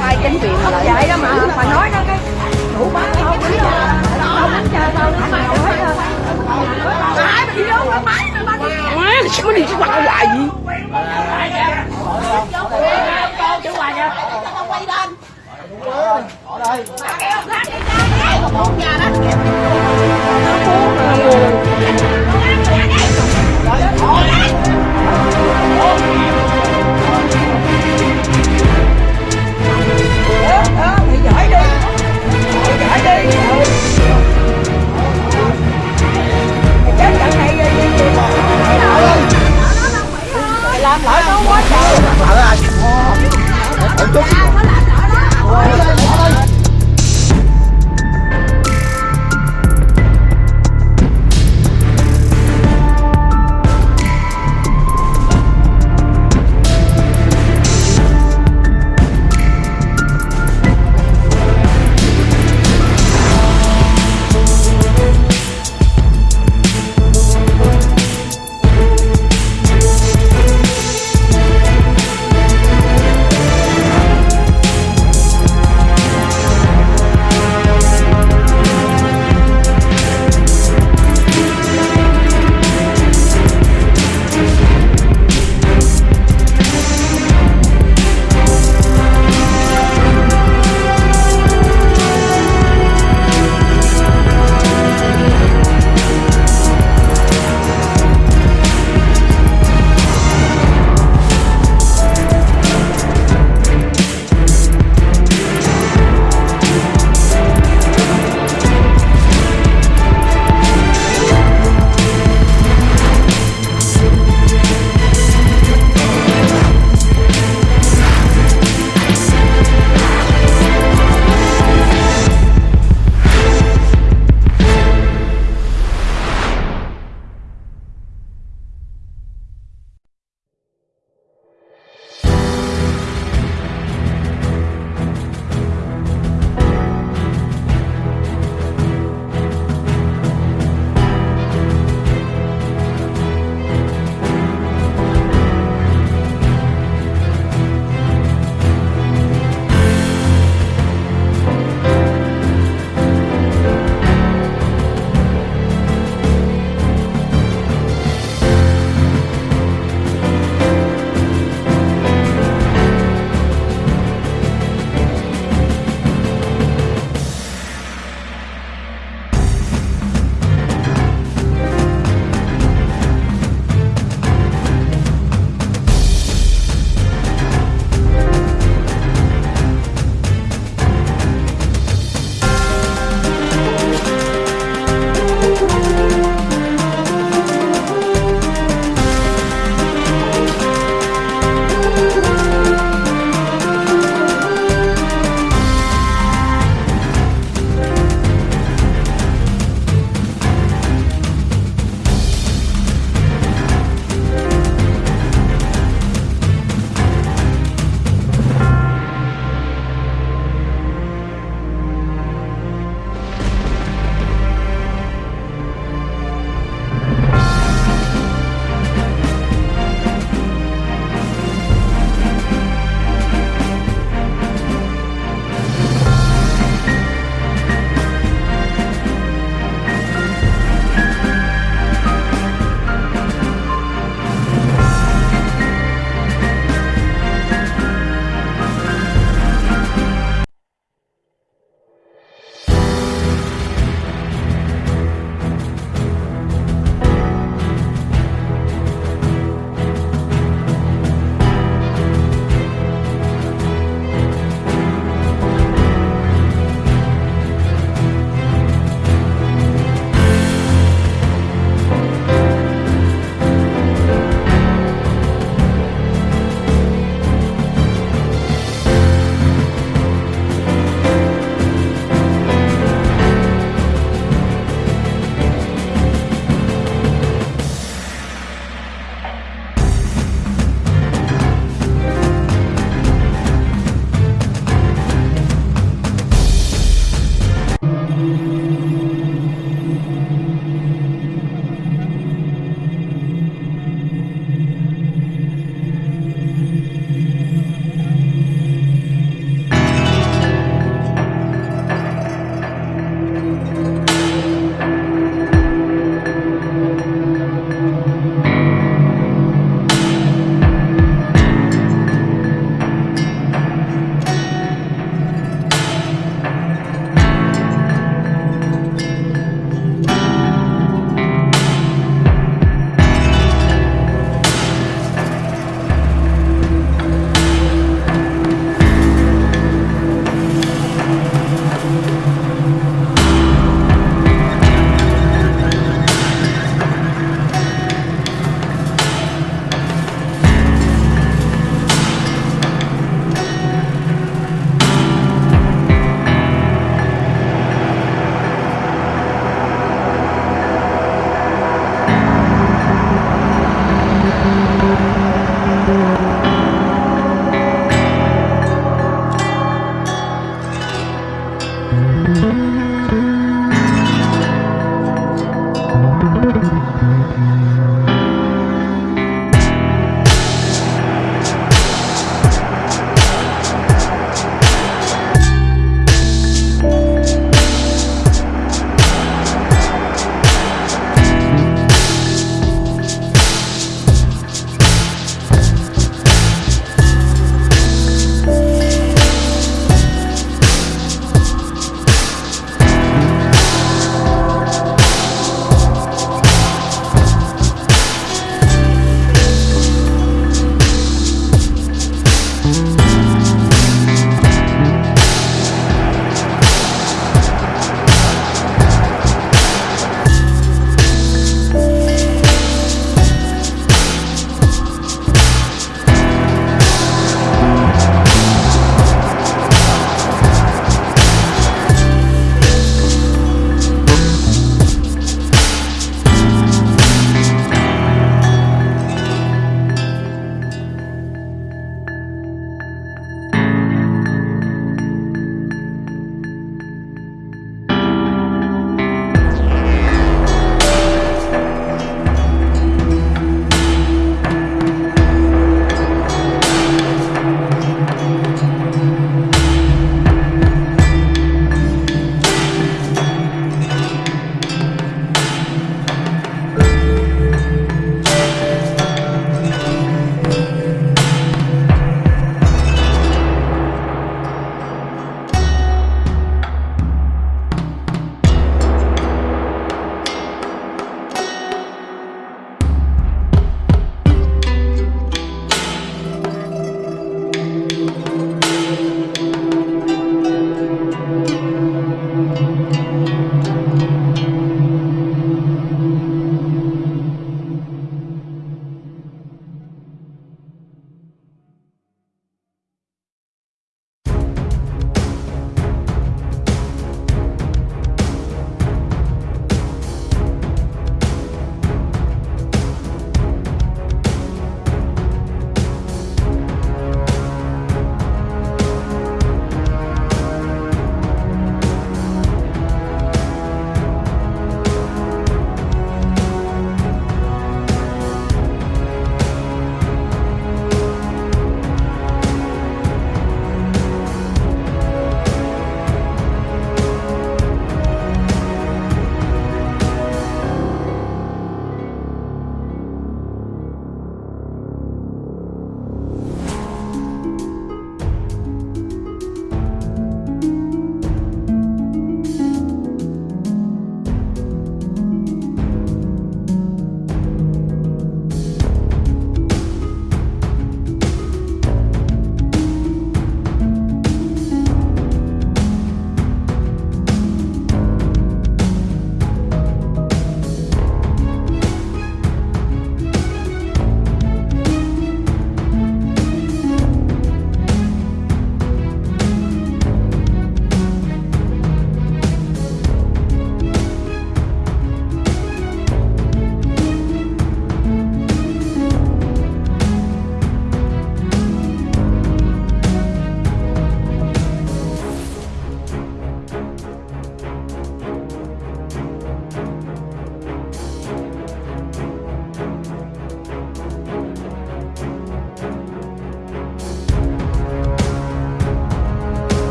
Hai chính quyền mà lại vậy đó mà mà nói đó cái đủ bán không biết là đâu bán cha tao ai mà đi đâu mà máy mà Má, sao đi chứ quạt hoài gì quay lên ở đây